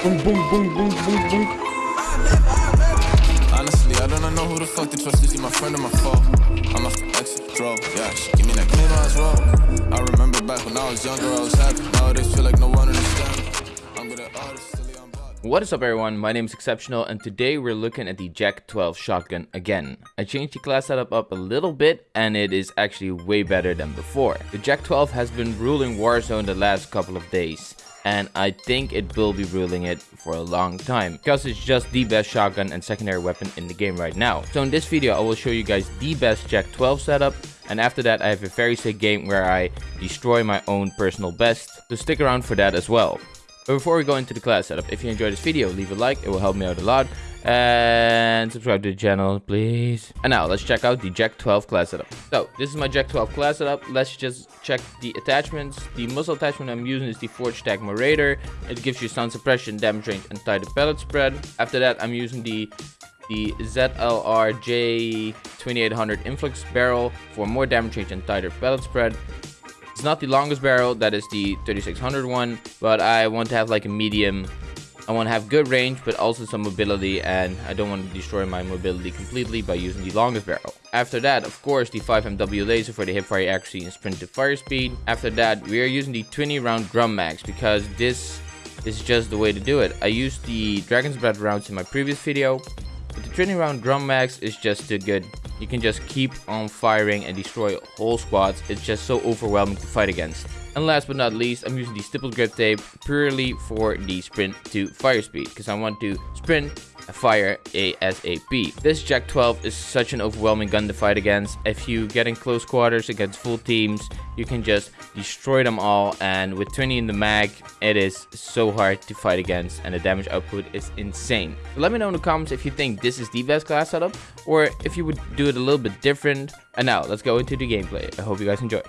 Boom, boom, boom, boom, boom, boom. Honestly, I don't know who the fuck to trust. Is he my friend or my foe? I'm a ex draw. Yeah, she give me that clean as well. I remember back when I was younger, I was happy. Nowadays, feel like no one understands. I'm good at artists. What is up everyone, my name is Exceptional and today we're looking at the JAK-12 shotgun again. I changed the class setup up a little bit and it is actually way better than before. The JAK-12 has been ruling Warzone the last couple of days and I think it will be ruling it for a long time because it's just the best shotgun and secondary weapon in the game right now. So in this video I will show you guys the best JAK-12 setup and after that I have a very sick game where I destroy my own personal best, so stick around for that as well. But before we go into the class setup, if you enjoyed this video, leave a like, it will help me out a lot. And subscribe to the channel, please. And now, let's check out the JAK-12 class setup. So, this is my JAK-12 class setup. Let's just check the attachments. The muzzle attachment I'm using is the Forge TAC Marauder. It gives you sound suppression, damage range, and tighter pellet spread. After that, I'm using the the ZLR J2800 influx barrel for more damage range and tighter pellet spread. It's not the longest barrel, that is the 3600 one, but I want to have like a medium. I want to have good range, but also some mobility, and I don't want to destroy my mobility completely by using the longest barrel. After that, of course, the 5MW laser for the hipfire accuracy and sprint to fire speed. After that, we are using the 20 round drum mags because this is just the way to do it. I used the Dragon's Breath rounds in my previous video, but the 20 round drum mags is just too good you can just keep on firing and destroy whole squads. It's just so overwhelming to fight against. And last but not least, I'm using the stippled grip tape purely for the sprint to fire speed because I want to sprint fire ASAP. This JAK-12 is such an overwhelming gun to fight against. If you get in close quarters against full teams, you can just destroy them all and with 20 in the mag, it is so hard to fight against and the damage output is insane. Let me know in the comments if you think this is the best class setup or if you would do it a little bit different. And now, let's go into the gameplay. I hope you guys enjoy.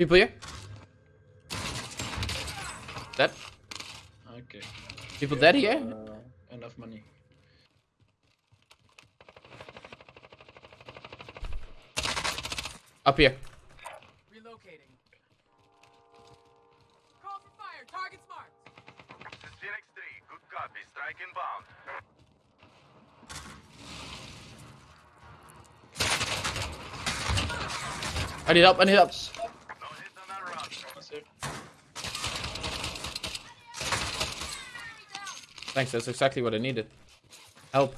People here? Dead? Okay. People dead here? Uh, enough money. Up here. Relocating. Call for fire. Target's marked. This is Phoenix 3. Good copy. Strike inbound. I need help. I need help. Thanks, that's exactly what I needed. Help.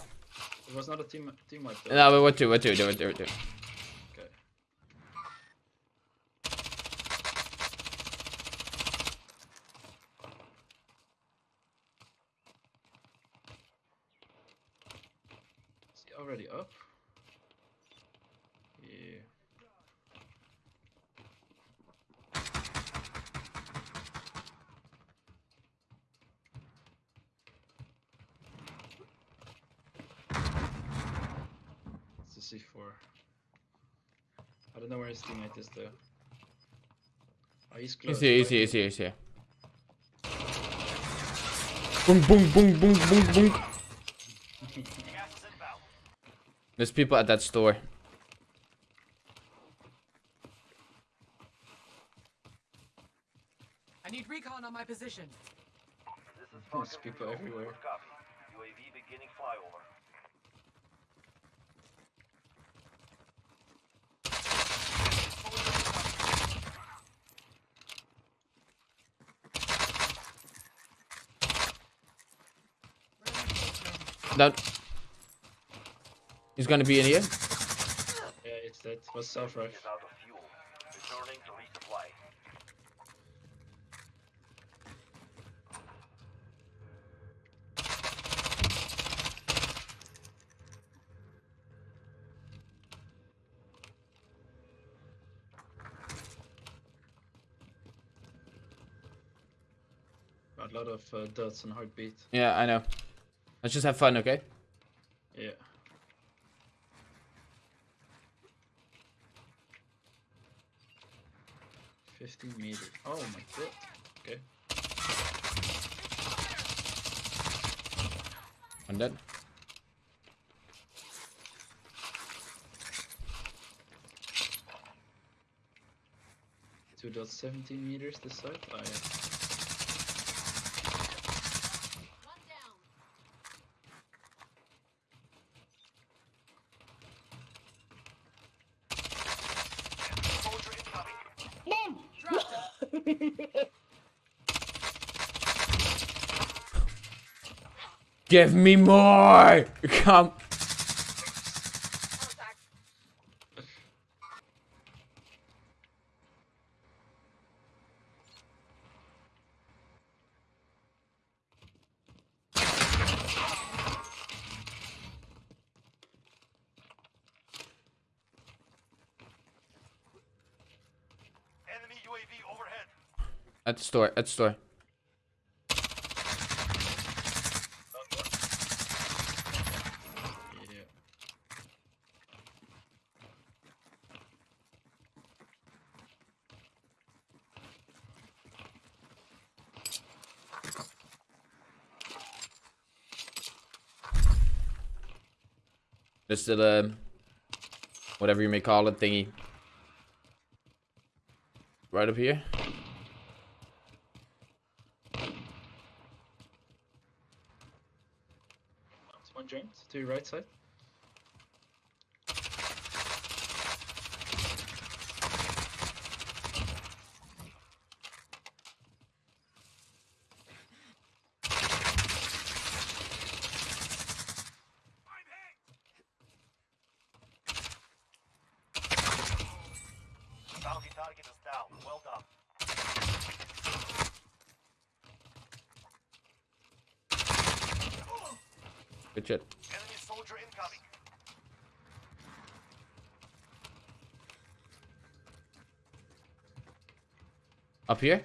It was not a team team wipe. No, but what to, what to, what to, what to. Okay. Is he already up? Yeah. It's a C4. I don't know where his teammate is though. Oh, he's close. He's here, he's right? here, he's here, he's here. Boom, boom, boom, boom, boom, boom. There's people at that store. I need recon on my position. There's people everywhere. UAV beginning flyover. That. He's gonna be in here. Yeah, it's that. Was self rush. Is out of fuel. Returning to resupply. A lot of uh, dots and heartbeat. Yeah, I know. Let's just have fun, okay? Yeah. Fifteen meters. Oh my god. Okay. One dead. Two dot seventeen meters this side? Oh yeah. Give me more! Come. At the store, at the store. Just the um, whatever you may call it thingy. Right up here. It's one drained to your right side. Target is down. Well done. Good shit. Up here.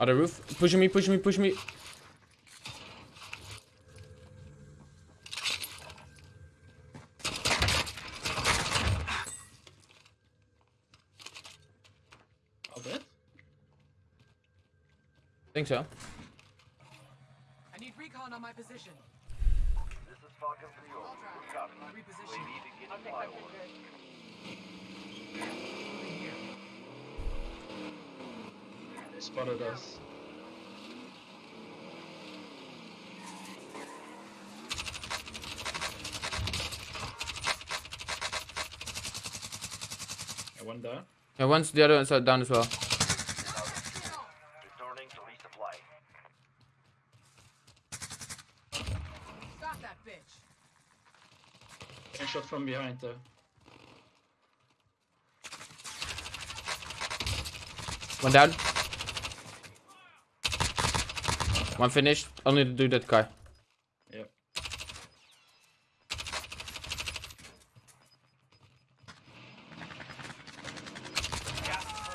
Other roof. Pushing me, pushing me, pushing me. All dead? Think so. I need recon on my position. This is Falcon 3 All Good drop. copy. Reposition. UAV beginning flyover. Moving here. They spotted us. Yeah, one down. Yeah, once the other one's down as well. From behind though. One down. One finished. Only to do that car. Yep.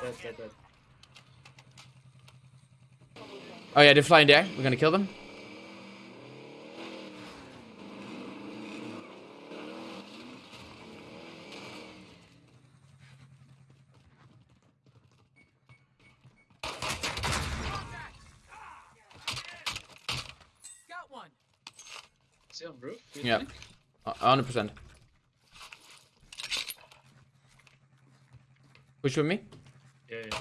Dead, dead, dead. Oh yeah, they're flying there. We're gonna kill them. Is he on roof? you Yeah. think? A hundred percent. Push with me. Yeah, yeah.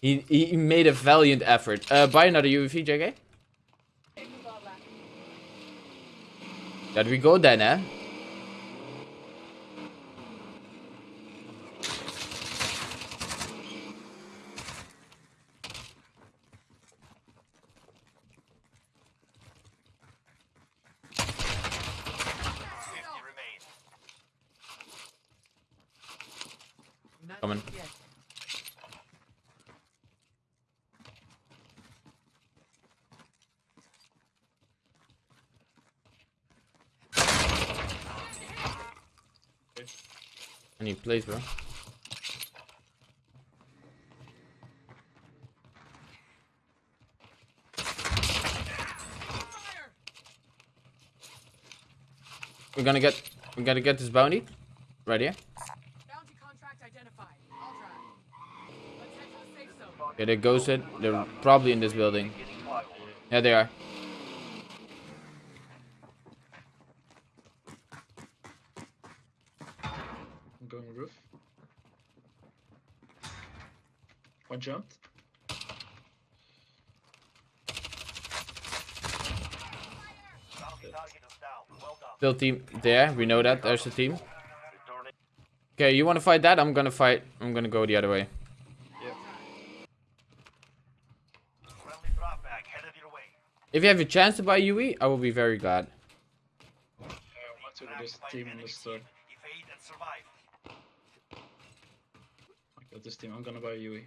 He he made a valiant effort. Uh, buy another UAV, JK. That we go then, eh? Coming. I need plays, bro. We're gonna get We gotta get this bounty. Right here. Okay, they ghosted. They're probably in this building. Yeah, they are. I'm going roof. One jumped. Still team there. We know that. There's a team. Okay, you wanna fight that? I'm gonna fight. I'm gonna go the other way. If you have a chance to buy UE, I will be very glad. Uh, I want to there's a team this store. Evade and survive. I got this team. I'm gonna buy UE.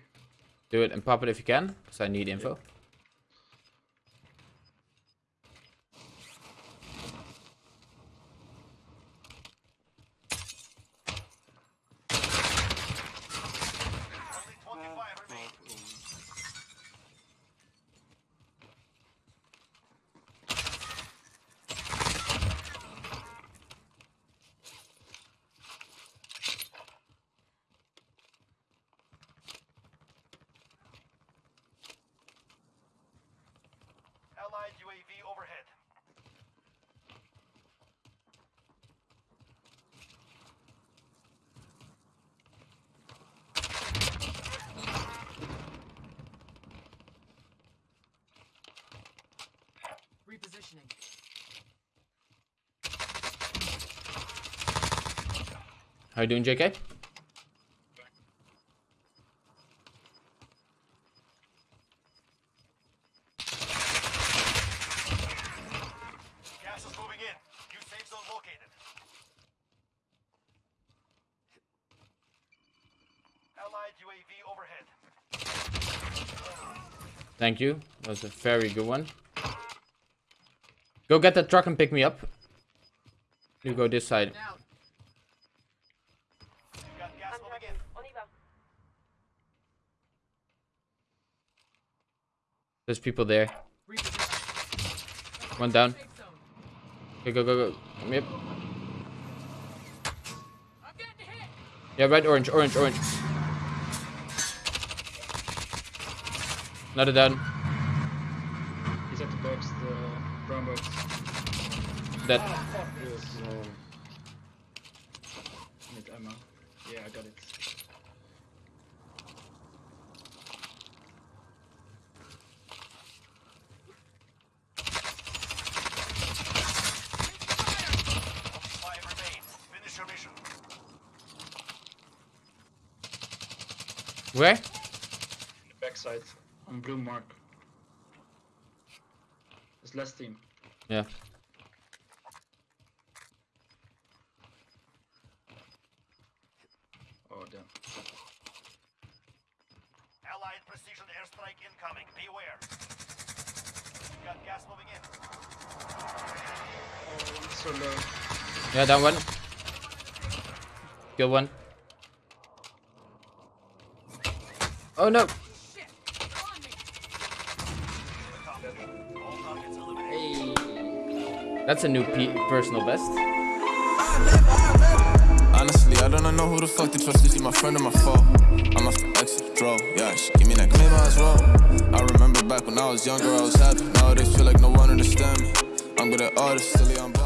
Do it and pop it if you can, because I need info. Only UAV overhead. Repositioning. How you doing, JK? Gas is moving in. New safe zone located. Allied UAV overhead. Thank you. That was a very good one. Go get that truck and pick me up. You go this side. There's people there. One down. Zone. Go, go, go. Yep. Yeah, red, orange, orange, orange. Another down. He's at the box, the brown box. Dead. Yes. Ah, um, need ammo. Yeah, I got it. Five remain. Finish your mission. Where? In the backside on blue mark. It's last team. Yeah. Oh damn. Allied precision airstrike incoming. Beware. Got gas moving in. Oh, I'm so low. Yeah, that one. Good one. Oh no! That's a new personal best. Honestly, I don't know who the fuck to trust. Is she my friend or my foe? I'm a ex draw. Yeah, she give me that maybe as well. I remember back when I was younger, I was happy. Nowadays, feel like no one understand me. I'm good at artists, silly, I'm.